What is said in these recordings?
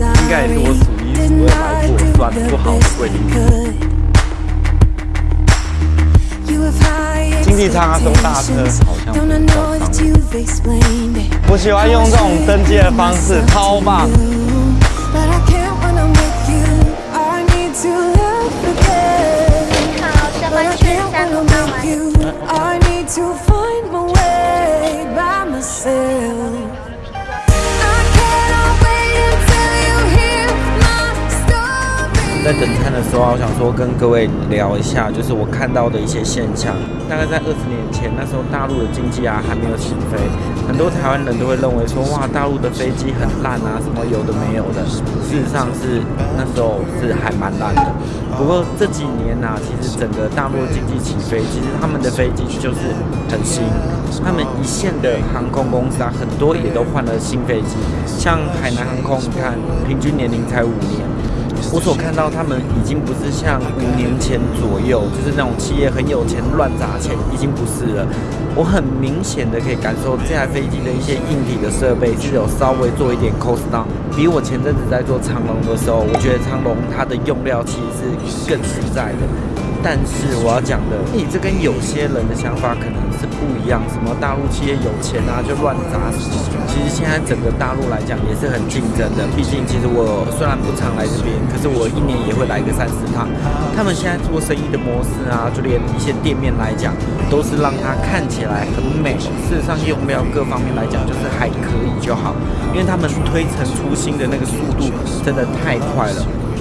应该也是我数一数二来过算不好的贵宾室。经济舱中大车好像比较长。我喜欢用这种登机的方式，超棒。在等餐的时候，我想说跟各位聊一下，就是我看到的一些现象。大概在二十年前，那时候大陆的经济啊还没有起飞，很多台湾人都会认为说，哇，大陆的飞机很烂啊，什么有的没有的。事实上是那时候是还蛮烂的。不过这几年呢，其实整个大陆经济起飞，其实他们的飞机就是很新，他们一线的航空公司啊，很多也都换了新飞机，像海南航空，你看平均年龄才五年。我所看到，他们已经不是像五年前左右，就是那种企业很有钱乱砸钱，已经不是了。我很明显的可以感受这台飞机的一些硬体的设备是有稍微做一点 cost down。比我前阵子在做长龙的时候，我觉得长龙它的用料其实是更实在的。但是我要讲的，你这跟有些人的想法可能是不一样。什么大陆企业有钱啊，就乱砸？其实现在整个大陆来讲也是很竞争的。毕竟，其实我虽然不常来这边，可是我一年也会来个三四趟。他们现在做生意的模式啊，就连一些店面来讲，都是让它看起来很美。事实上，用料各方面来讲，就是还可以就好。因为他们推陈出新的那个速度真的太快了。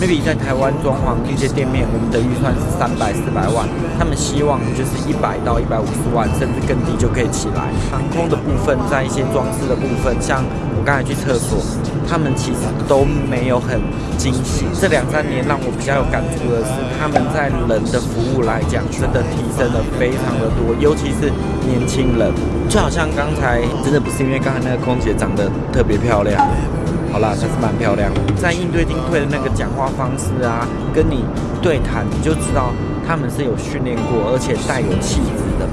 Maybe 在台湾装潢一些店面，我们的预算是三百四百万，他们希望就是一百到一百五十万，甚至更低就可以起来。航空的部分，在一些装饰的部分，像我刚才去厕所，他们其实都没有很精细。这两三年让我比较有感触的是，他们在人的服务来讲，真的提升了非常的多，尤其是年轻人，就好像刚才真的不是因为刚才那个空姐长得特别漂亮。好啦，还是蛮漂亮。在应对进退的那个讲话方式啊，跟你对谈，你就知道他们是有训练过，而且带有气质的。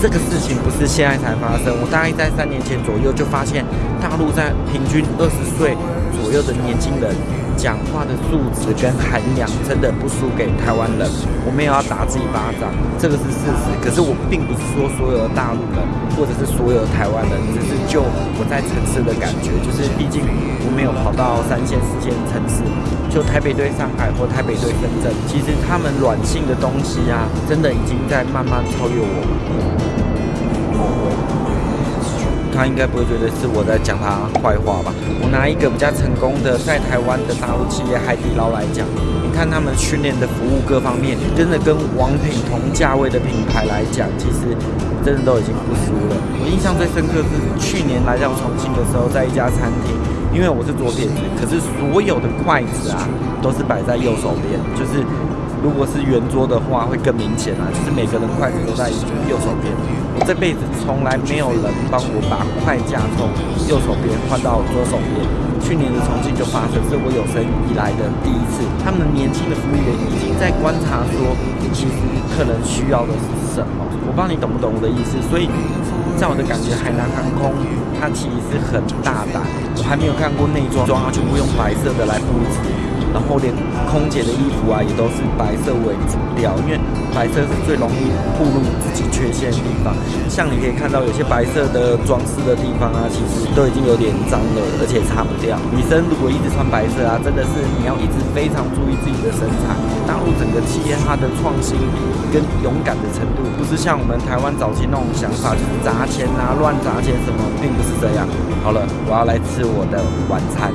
这个事情不是现在才发生，我大概在三年前左右就发现，大陆在平均二十岁左右的年轻人。讲话的素质跟涵养真的不输给台湾人，我没有要打自己巴掌，这个是事实。可是我并不是说所有的大陆人或者是所有的台湾人，只是就我在城市的感觉，就是毕竟我没有跑到三线、四线城市，就台北对上海或台北对深圳，其实他们软性的东西啊，真的已经在慢慢超越我们。他应该不会觉得是我在讲他坏话吧？我拿一个比较成功的在台湾的大陆企业海底捞来讲，你看他们训练的服务各方面，真的跟王品同价位的品牌来讲，其实真的都已经不输了。我印象最深刻是去年来到重庆的时候，在一家餐厅，因为我是左撇子，可是所有的筷子啊都是摆在右手边，就是如果是圆桌的话会更明显啊，就是每个人筷子都在右手边。我这辈子从来没有人帮我把筷架从右手边换到左手边。去年的重庆就发生，是我有生以来的第一次。他们年轻的服务员已经在观察说，其实客人需要的是什么。我不知道你懂不懂我的意思。所以，在我的感觉，海南航空它其实是很大胆。我还没有看过内装，装它全部用白色的来布置。然后连空姐的衣服啊，也都是白色为主调，因为白色是最容易暴露自己缺陷的地方。像你可以看到有些白色的装饰的地方啊，其实都已经有点脏了，而且擦不掉。女生如果一直穿白色啊，真的是你要一直非常注意自己的身材。大陆整个企业它的创新力跟勇敢的程度，不是像我们台湾早期那种想法，就是砸钱啊、乱砸钱什么，并不是这样。好了，我要来吃我的晚餐。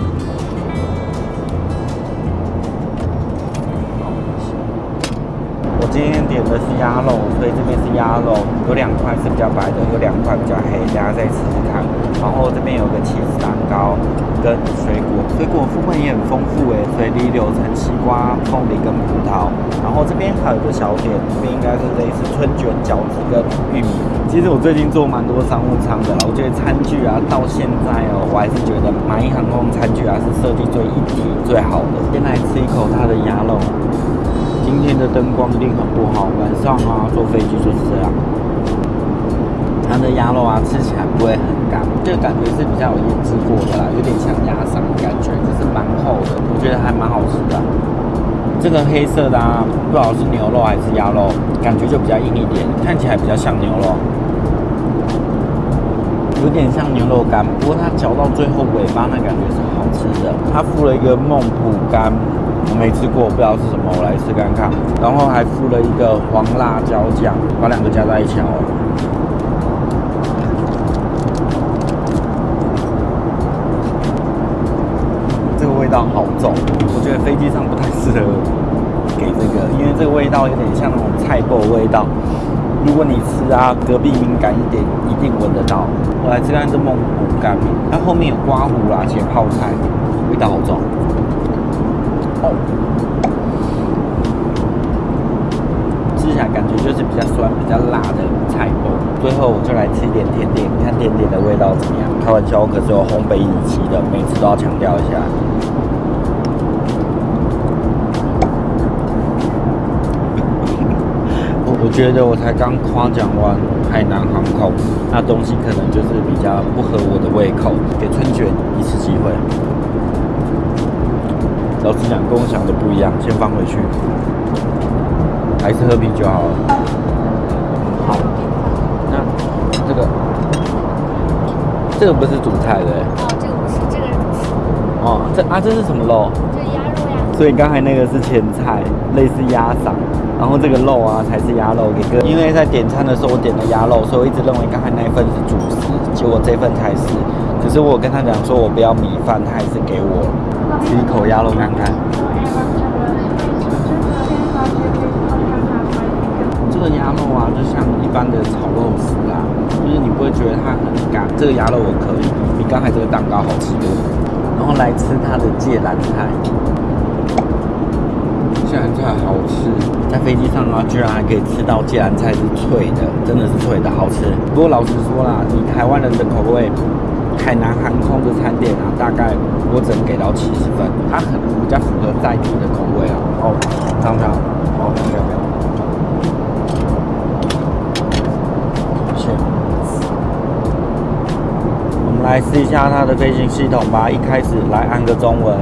我今天点的是鸭肉，所以这边是鸭肉，有两块是比较白的，有两块比较黑，大家再试试看。然后这边有个起司蛋糕跟水果，水果部分也很丰富诶，水梨、柳橙、西瓜、凤梨跟葡萄。然后这边还有个小点，这边应该是类似春卷、饺子跟玉米。其实我最近做蛮多商务舱的，我觉得餐具啊，到现在哦，我还是觉得蚂蚁航空餐具啊是设计最一体最好的。先来吃一口它的鸭肉。今天的灯光一定很不好，晚上啊坐飞机就是这样。它的鸭肉啊，吃起来不会很干，这个感觉是比较有腌制过的啦，有点像鸭嗓的感觉，就是蛮厚的，我觉得还蛮好吃的。这个黑色的啊，不知道是牛肉还是鸭肉，感觉就比较硬一点，看起来比较像牛肉，有点像牛肉干，不过它嚼到最后尾巴那感觉是好吃的。它附了一个孟普干，没吃过，不知道是什么，我来吃看看。然后还附了一个黄辣椒酱，把两个加在一起哦。这个味道好重，我觉得飞机上不太适合给这个，因为这个味道有点像那种菜爆味道。如果你吃啊，隔壁敏感一点，一定闻得到。我来吃看这蒙古干，它后面有刮胡啦，且泡菜，味道好重。吃起来感觉就是比较酸、比较辣的菜包。最后我就来吃一点甜点，看甜点的味道怎么样？开玩笑，我可是有烘焙仪器的，每次都要强调一下。我觉得我才刚夸奖完海南航空，那东西可能就是比较不合我的胃口，给春卷一次机会。老实讲，跟我想的不一样，先放回去，还是喝啤酒好了。好，那这个这个不是主菜的。哦，这个不是，这个是。哦，这啊这是什么肉？这鸭肉呀。所以刚才那个是前菜，类似鸭嗓。然后这个肉啊才是鸭肉给哥，因为在点餐的时候我点了鸭肉，所以我一直认为刚才那一份是主食，结果这份才是。可是我跟他讲说我不要米饭，他还是给我吃一口鸭肉看看。这个鸭肉啊，就像一般的炒肉丝啊，就是你不会觉得它很干。这个鸭肉我可以，比刚才这个蛋糕好吃多。然后来吃它的芥蓝菜。芥蓝菜好吃，在飞机上啊，居然还可以吃到芥蓝菜是脆的，真的是脆的，好吃。不过老实说啦，以台湾人的口味，海南航空的餐点啊，大概我只能给到七十分，它可能比较符合在地的口味啊。哦，尝尝，哦，没有没有。谢。我们来试一下它的飞行系统吧，一开始来按个中文。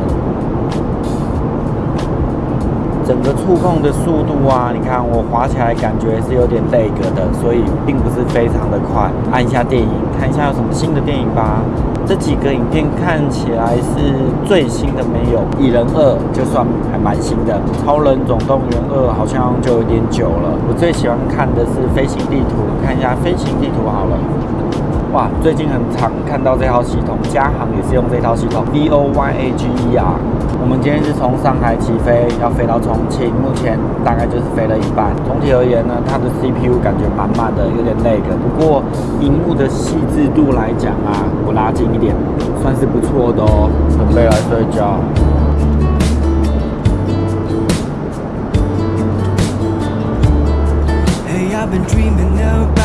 整个触控的速度啊，你看我滑起来感觉是有点累格的，所以并不是非常的快。按一下电影，看一下有什么新的电影吧。这几个影片看起来是最新的没有，《蚁人二》就算还蛮新的，《超人总动员二》好像就有点久了。我最喜欢看的是飞行地图，看一下飞行地图好了。哇，最近很常看到这套系统，嘉航也是用这套系统，V O Y A G E R。我们今天是从上海起飞，要飞到重庆，目前大概就是飞了一半。总体而言呢，它的 CPU 感觉满满的，有点累个。不过，荧幕的细致度来讲啊，我拉近一点，算是不错的哦。准备来睡觉。just something about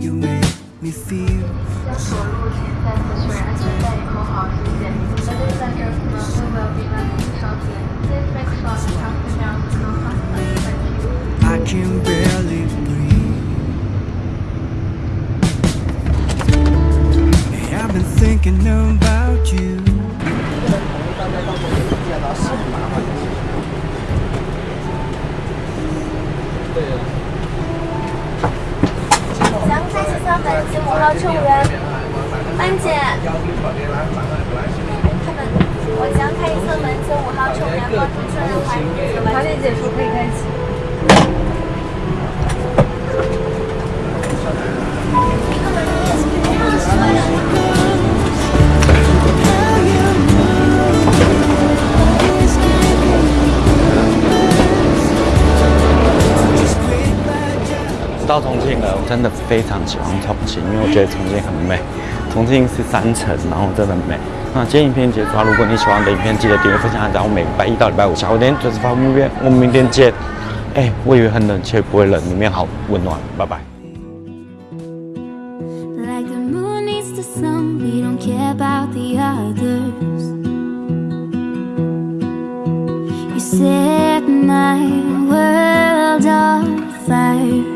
you make me feel 要锁入前在测确认安全带以后好一点那就在这可能会没有比那里少点 Please make sure the traffic jam is not faster Thank you I can barely breathe hey, I've been thinking about you 乘务员，班姐，他们，我将开一侧门，请五号乘务员帮助确认环境。华姐姐说可以开启。到重庆了，我真的非常喜欢重庆，因为我觉得重庆很美。重庆是山城，然后真的美。那今天影片结束了，如果你喜欢的影片，记得订阅、分享、按赞。我每礼拜一到礼拜五下午点准时发布片，我们明天见。哎，我以为很冷，却不会冷，里面好温暖。拜拜。set my world on fire.